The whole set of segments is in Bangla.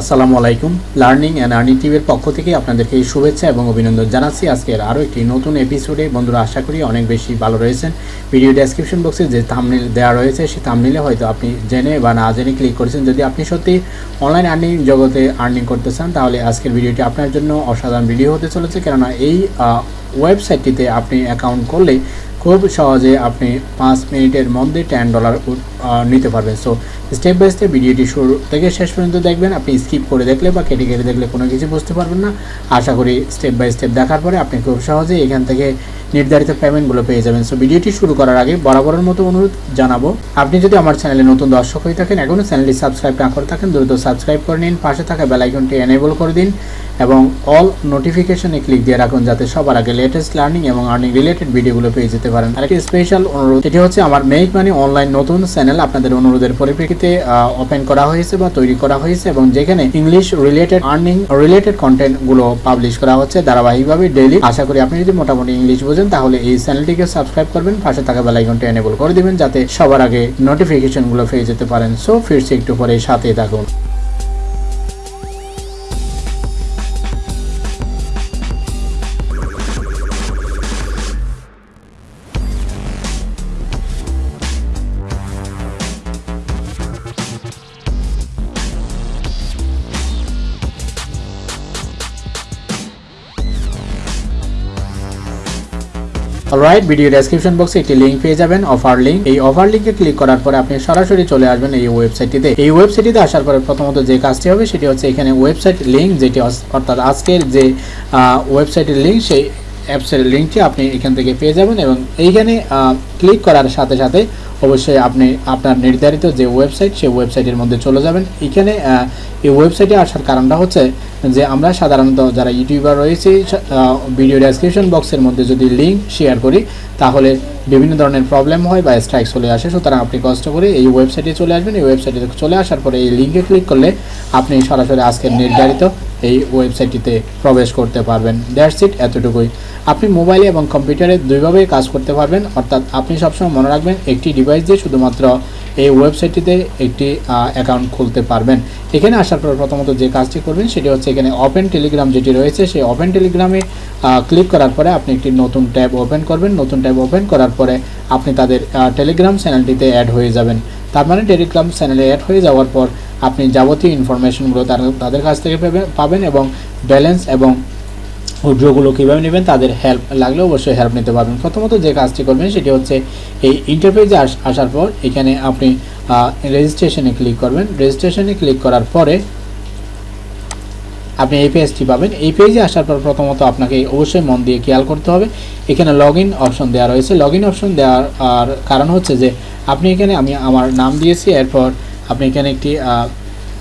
আসসালামু আলাইকুম। লার্নিং অ্যান্ড আর্নিং টিভির পক্ষ থেকে আপনাদেরকে শুভেচ্ছা এবং অভিনন্দন জানাচ্ছি। আজকের আরও একটি নতুন এপিসোডে বন্ধুরা, আশা করি অনেক বেশি ভালো রয়েছেন। ভিডিও ডেসক্রিপশন বক্সে যে থামনিল দেওয়া রয়েছে, সেই থামনিলে হয়তো আপনি জেনে বা না জেনে ক্লিক করেছেন। যদি আপনি সত্যি অনলাইন আর্নিং জগতে আর্নিং করতে চান, তাহলে আজকের ভিডিওটি আপনার জন্য অসাধারণ ভিডিও হতে চলেছে। কেননা এই ওয়েবসাইটটিতে আপনি অ্যাকাউন্ট করলে খুব সহজে আপনি পাঁচ মিনিটের মধ্যে টেন ডলার নিতে পারবেন। সো স্টেপ বাই স্টেপ ভিডিওটি শুরু থেকে শেষ পর্যন্ত দেখবেন। আপনি স্কিপ করে দেখলে বা কেটে কেটে দেখলে কোনো কিছু বুঝতে পারবেন না। আশা করি স্টেপ বাই স্টেপ দেখার পরে আপনি খুব সহজেই এখান থেকে নির্ধারিত পেমেন্টগুলো পেয়ে যাবেন। সো ভিডিওটি শুরু করার আগে বরাবরের মতো অনুরোধ জানাব, আপনি যদি আমার চ্যানেলে নতুন দর্শক হয়ে থাকেন, এখনও চ্যানেলটি সাবস্ক্রাইব না করে থাকেন, দ্রুত সাবস্ক্রাইব করে নিন, পাশে থাকা বেলাইকনটি এনেবল করে দিন। এবং অল নোটিফিকেশনে ক্লিক দিয়ে রাখুন যাতে সবার আগে লেটেস্ট লার্নিং এবং আর্নিং রিলেটেড ভিডিওগুলো পেয়ে যেতে পারেন। আরেকটি স্পেশাল অনুরোধ এটি হচ্ছে আমার মেক মানি অনলাইন নতুন চ্যানেল আপনাদের অনুরোধের পরিপ্রেক্ষিতে ওপেন করা হয়েছে বা তৈরি করা হয়েছে এবং যেখানে ইংলিশ রিলেটেড আর্নিং রিলেটেড কন্টেন্টগুলো পাবলিশ করা হচ্ছে ধারাবাহিকভাবে ডেইলি আশা করি আপনি যদি মোটামুটি ইংলিশ বোঝেন, তাহলে এই চ্যানেলটিকে সাবস্ক্রাইব করবেন, পাশে থাকা বেল আইকনটি এনেবল করে দিবেন, যাতে সবার আগে নোটিফিকেশনগুলো পেয়ে যেতে পারেন। সো ফিরছি একটু পরে সাথে থাকুন। অলরাইট ভিডিও ডেসক্রিপশন বক্সে একটি লিঙ্ক পেয়ে যাবেন অফার লিঙ্ক এই অফার লিঙ্কে ক্লিক করার পরে আপনি সরাসরি চলে আসবেন এই ওয়েবসাইটটিতে এই ওয়েবসাইটটিতে আসার পরে প্রথমত যে কাজটি হবে, সেটি হচ্ছে এখানে ওয়েবসাইট লিঙ্ক যেটি অর্থাৎ আজকের যে ওয়েবসাইটের লিঙ্ক সেই অ্যাপসের লিঙ্কটি আপনি এখান থেকে পেয়ে যাবেন এবং এইখানে ক্লিক করার সাথে সাথে অবশ্যই আপনি আপনার নির্ধারিত যে ওয়েবসাইট সেই ওয়েবসাইটের মধ্যে চলে যাবেন। এখানে এই ওয়েবসাইটে আসার কারণটা হচ্ছে যে আমরা সাধারণত যারা ইউটিউবার রয়েছে ভিডিও ডেসক্রিপশন বক্সের মধ্যে যদি লিঙ্ক শেয়ার করি, তাহলে বিভিন্ন ধরনের প্রবলেম হয় বা স্ট্রাইক চলে আসে। সুতরাং আপনি কষ্ট করে এই ওয়েবসাইটে চলে আসবেন। এই ওয়েবসাইটে চলে আসার পরে এই লিঙ্কে ক্লিক করলে আপনি সরাসরি আজকের নির্ধারিত এই ওয়েবসাইটটিতে প্রবেশ করতে পারবেন। দ্যাটস ইট এতটুকুই। আপনি মোবাইলে এবং কম্পিউটারে দুইভাবে কাজ করতে পারবেন, অর্থাৎ আপনি সবসময় মনে রাখবেন, একটি ডিভাইস দিয়ে শুধুমাত্র এই ওয়েবসাইটটিতে একটি অ্যাকাউন্ট খুলতে পারবেন। এখানে আসার পর প্রথমত যে কাজটি করবেন, সেটি হচ্ছে এখানে ওপেন টেলিগ্রাম যেটি রয়েছে, সেই ওপেন টেলিগ্রামে ক্লিক করার পরে আপনি একটি নতুন ট্যাব ওপেন করবেন। নতুন ট্যাব ওপেন করার পরে আপনি তাদের টেলিগ্রাম চ্যানেলটিতে অ্যাড হয়ে যাবেন। তার মানে টেলিগ্রাম চ্যানেলে অ্যাড হয়ে যাওয়ার পর আপনি যাবতীয় ইনফরমেশনগুলো তাদের কাছ থেকে পাবে- পাবেন এবং ব্যালেন্স এবং উইড্রোগুলো কীভাবে নেবেন, তাদের হেল্প লাগলে অবশ্যই হেল্প নিতে পারবেন। প্রথমত যে কাজটি করবেন সেটি হচ্ছে এই ইন্টারফেসে আসার পর এখানে আপনি রেজিস্ট্রেশনে ক্লিক করবেন। রেজিস্ট্রেশনে ক্লিক করার পরে আপনি এই পেজটি পাবেন। এই পেজে আসার পর প্রথমত আপনাকে অবশ্যই মন দিয়ে খেয়াল করতে হবে। এখানে লগ ইন অপশন দেওয়া রয়েছে। লগ ইন অপশন দেওয়ার, আর কারণ হচ্ছে যে আপনি এখানে, আমি আমার নাম দিয়েছি, এরপর আপনি এখানে একটি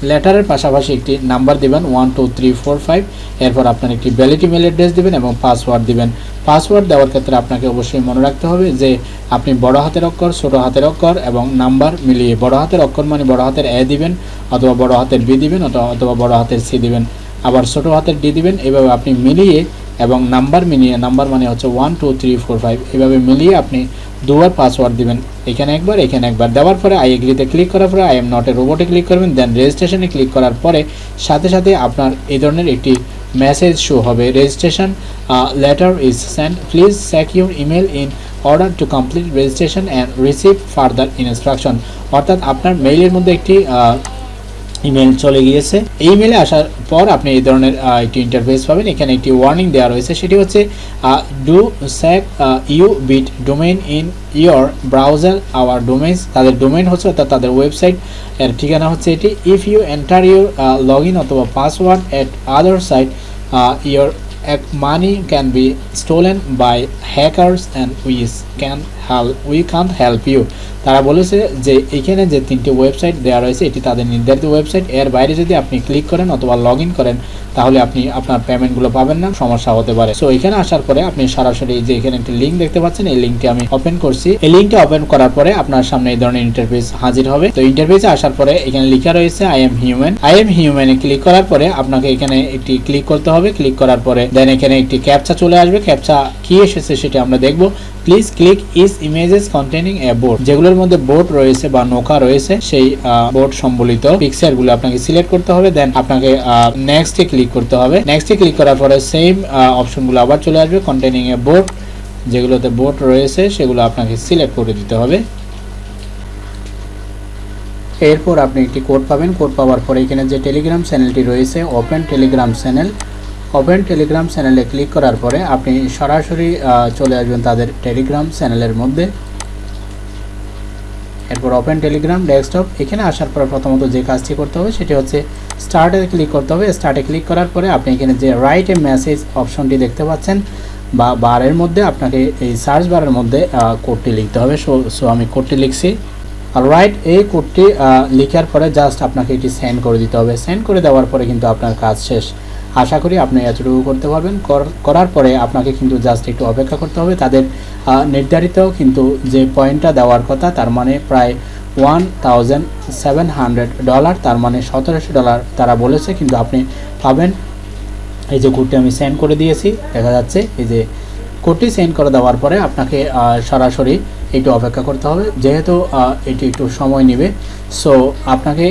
লেটারের পাশাপাশি একটি নাম্বার দিবেন one two three four five এরপর আপনার একটি ভ্যালিড ইমেল অ্যাড্রেস দিবেন এবং পাসওয়ার্ড দিবেন। পাসওয়ার্ড দেওয়ার ক্ষেত্রে আপনাকে অবশ্যই মনে রাখতে হবে যে আপনি বড় হাতের অক্ষর, ছোট হাতের অক্ষর এবং নাম্বার মিলিয়ে বড় হাতের অক্ষর মানে বড় হাতের এ দিবেন অথবা বড় হাতের বি দিবেন অথবা বড় হাতের সি দিবেন। আবার ছোট হাতের ডি দিবেন, এভাবে আপনি মিলিয়ে এবং নাম্বার মিলিয়ে, নাম্বার মানে হচ্ছে one two three four five এভাবে মিলিয়ে আপনি দুবার পাসওয়ার্ড দিবেন। এখানে একবার এখানে একবার দেওয়ার পরে আই এগ্রিতে ক্লিক করার পরে আই এম নট এ রোবটে ক্লিক করবেন দেন রেজিস্ট্রেশনে ক্লিক করার পরে সাথে সাথে আপনার এই ধরনের একটি মেসেজ শো হবে। Registration letter is send please check your email in order to complete registration and receive further instruction অর্থাৎ আপনার মেইলের মধ্যে একটি ইমেল চলে গিয়েছে। এই ইমেলে আসার পর আপনি এই ধরনের একটি ইন্টারফেস পাবেন। এখানে একটি ওয়ার্নিং দেওয়া রয়েছে। সেটি হচ্ছে do sack you bit domain in your browser our domains তাদের ডোমেন হচ্ছে অর্থাৎ তাদের ওয়েবসাইট এর ঠিকানা হচ্ছে এটি। If you enter your log in অথবা password at other site your এক money can be stolen by hackers and we can help we can help you তারা বলেছে যে এখানে যে তিনটি ওয়েবসাইট দেওয়া রয়েছে, এটি তাদের নির্ধারিত ওয়েবসাইট এর বাইরে যদি আপনি ক্লিক করেন অথবা লগ করেন তাহলে আপনি আপনার পেমেন্টগুলো পাবেন না, সমস্যা হতে পারে। সো এখানে আসার পরে আপনি সরাসরি যে এখানে একটি লিঙ্ক দেখতে পাচ্ছেন, এই লিঙ্কটি আমি ওপেন করছি। এই লিঙ্কটি ওপেন করার পরে আপনার সামনে এই ধরনের ইন্টারফেস হাজির হবে। তো ইন্টারফেসে আসার পরে এখানে লেখা রয়েছে I am human I am হিউম্যানে click করার পরে আপনাকে এখানে একটি ক্লিক করতে হবে। ক্লিক করার পরে দেন এখানে একটি ক্যাপচা চলে আসবে। ক্যাপচা কি এসেছে সেটা আমরা দেখব। Please click is images containing a board যেগুলোর মধ্যে বোর্ড রয়েছে বা নৌকা রয়েছে, সেই বোর্ড সম্বলিত পিকচারগুলো আপনাকে সিলেক্ট করতে হবে দেন আপনাকে নেক্সটে ক্লিক করতে হবে। নেক্সটে ক্লিক করার পরে সেম অপশনগুলো আবার চলে আসবে কন্টেনিং এ বোর্ড যেগুলোতে বোর্ড রয়েছে, সেগুলো আপনাকে সিলেক্ট করে দিতে হবে। এরপর আপনি একটি কোড পাবেন। কোড পাওয়ার পরে এখানে যে টেলিগ্রাম চ্যানেলটি রয়েছে open Telegram channel open Telegram চ্যানেলে ক্লিক করার পরে আপনি সরাসরি চলে আসবেন তাদের টেলিগ্রাম চ্যানেলের মধ্যে। এরপর ওপেন টেলিগ্রাম, ডেস্কটপ। এখানে আসার পর প্রথমত যে কাজটি করতে হবে সেটি হচ্ছে স্টার্টে ক্লিক করতে হবে। স্টার্টে ক্লিক করার পরে আপনি এখানে যে রাইট এ মেসেজ অপশনটি দেখতে পাচ্ছেন বা বারের মধ্যে আপনাকে এই সার্চ বারের মধ্যে কোডটি লিখতে হবে। সো সো আমি কোডটি লিখছি। আর রাইট এই কোডটি লিখার পরে জাস্ট আপনাকে এটি সেন্ড করে দিতে হবে। সেন্ড করে দেওয়ার পরে কিন্তু আপনার কাজ শেষ। আশা করি আপনি এতটুকু করতে পারবেন। কর- করার পরে আপনাকে কিন্তু জাস্ট একটু অপেক্ষা করতে হবে। তাদের নির্ধারিত কিন্তু যে পয়েন্টটা দেওয়ার কথা, তার মানে প্রায় one thousand seven hundred dollar তার মানে সতেরোশো ডলার তারা বলেছে। কিন্তু আপনি পাবেন। এই যে কোডটি আমি সেন্ড করে দিয়েছি, দেখা যাচ্ছে। এই যে কোডটি সেন্ড করে দেওয়ার পরে আপনাকে সরাসরি একটু অপেক্ষা করতে হবে। যেহেতু এটি একটু সময় নেবে, সো আপনাকে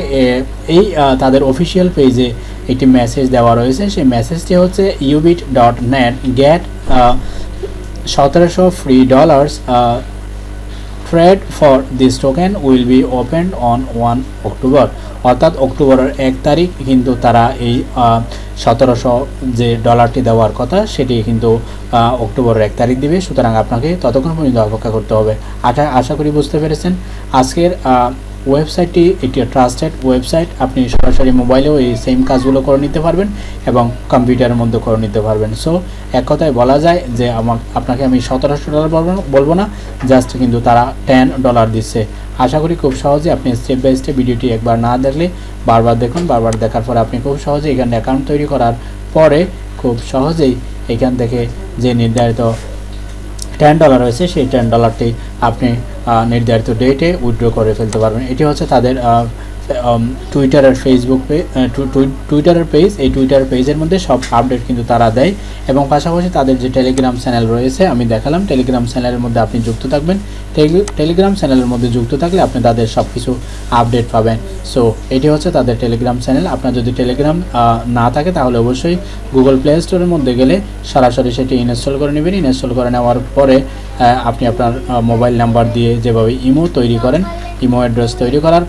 এই তাদের অফিসিয়াল পেজে একটি মেসেজ দেওয়া রয়েছে। সেই মেসেজটি হচ্ছে ইউবিট ডট নেট গেট সতেরোশো free dollars trade for this token will be opened on one October অর্থাৎ অক্টোবরের এক তারিখ কিন্তু তারা এই সতেরোশো যে ডলারটি দেওয়ার কথা, সেটি কিন্তু অক্টোবরের এক তারিখ দিবে। সুতরাং আপনাকে ততক্ষণ পর্যন্ত অপেক্ষা করতে হবে। আশা আশা করি বুঝতে পেরেছেন। আজকের ওয়েবসাইটটি একটি ট্রাস্টেড ওয়েবসাইট আপনি সরাসরি মোবাইলেও এই সেম কাজগুলো করে নিতে পারবেন এবং কম্পিউটারের মধ্যে করে নিতে পারবেন। সো এক কথায় বলা যায় যে আমার আপনাকে আমি সতেরোশো ডলার বলব না- জাস্ট কিন্তু তারা টেন ডলার দিচ্ছে। আশা করি খুব সহজে আপনি স্টেপ বাই স্টেপ ভিডিওটি একবার না দেখলে বারবার দেখুন। বারবার দেখার পরে আপনি খুব সহজে এখানে অ্যাকাউন্ট তৈরি করার পরে খুব সহজেই এখান থেকে যে নির্ধারিত টেন ডলার রয়েছে সেই টেন ডলারটি আপনি নির্ধারিত ডেটে উইথড্র করে ফেলতে পারবেন। এটি হচ্ছে তাদের টুইটারের ফেসবুক পে টুইটারের পেজ এই টুইটার পেজের মধ্যে সব আপডেট কিন্তু তারা দেয় এবং পাশাপাশি তাদের যে টেলিগ্রাম চ্যানেল রয়েছে, আমি দেখালাম টেলিগ্রাম চ্যানেলের মধ্যে আপনি যুক্ত থাকবেন। টেলিগ্রাম চ্যানেলের মধ্যে যুক্ত থাকলে আপনি তাদের সব কিছু আপডেট পাবেন। সো এটি হচ্ছে তাদের টেলিগ্রাম চ্যানেল আপনার যদি টেলিগ্রাম না থাকে, তাহলে অবশ্যই গুগল প্লে স্টোরের মধ্যে গেলে সরাসরি সেটি ইনস্টল করে নেবেন। ইনস্টল করে নেওয়ার পরে আপনি আপনার মোবাইল নাম্বার দিয়ে যেভাবে ইমো তৈরি করেন ইমো অ্যাড্রেস তৈরি করার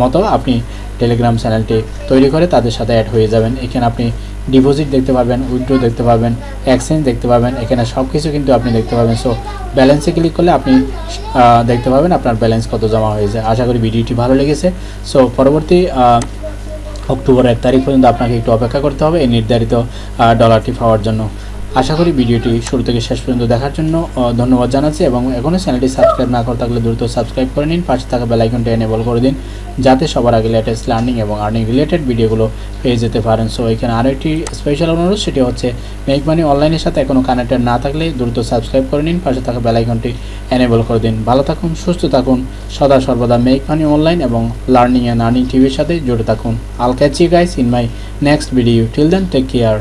মতো আপনি টেলিগ্রাম চ্যানেলটি তৈরি করে তাদের সাথে অ্যাড হয়ে যাবেন। এখানে আপনি ডিপোজিট দেখতে পারবেন উইথড্র দেখতে পাবেন এক্সচেঞ্জ দেখতে পাবেন এখানে সব কিছু কিন্তু আপনি দেখতে পাবেন। সো ব্যালেন্সে ক্লিক করলে আপনি দেখতে পাবেন আপনার ব্যালেন্স কত জমা হয়েছে। আশা করি ভিডিওটি ভালো লেগেছে। সো পরবর্তী অক্টোবর এক তারিখ পর্যন্ত আপনাকে একটু অপেক্ষা করতে হবে এই নির্ধারিত ডলারটি পাওয়ার জন্য। আশা করি ভিডিওটি শুরু থেকে শেষ পর্যন্ত দেখার জন্য ধন্যবাদ জানাচ্ছি এবং এখনও চ্যানেলটি সাবস্ক্রাইব না করে থাকলে দ্রুত সাবস্ক্রাইব করে নিন। পাশে থাকা বেলাইকনটি এনেবল করে দিন, যাতে সবার আগে লেটেস্ট লার্নিং এবং আর্নিং রিলেটেড ভিডিওগুলো পেয়ে যেতে পারেন। সো এখানে আরও একটি স্পেশাল অনুরোধ, সেটি হচ্ছে মেক মানি অনলাইনের সাথে এখনও কানেক্টেড না থাকলে দ্রুত সাবস্ক্রাইব করে নিন, পাশে থাকা বেলাইকনটি এনেবল করে দিন। ভালো থাকুন, সুস্থ থাকুন, সদা সর্বদা মেক মানি অনলাইন এবং লার্নিং অ্যান্ড আর্নিং টিভির সাথে জুড়ে থাকুন। I'll catch you guys in my next video till then take care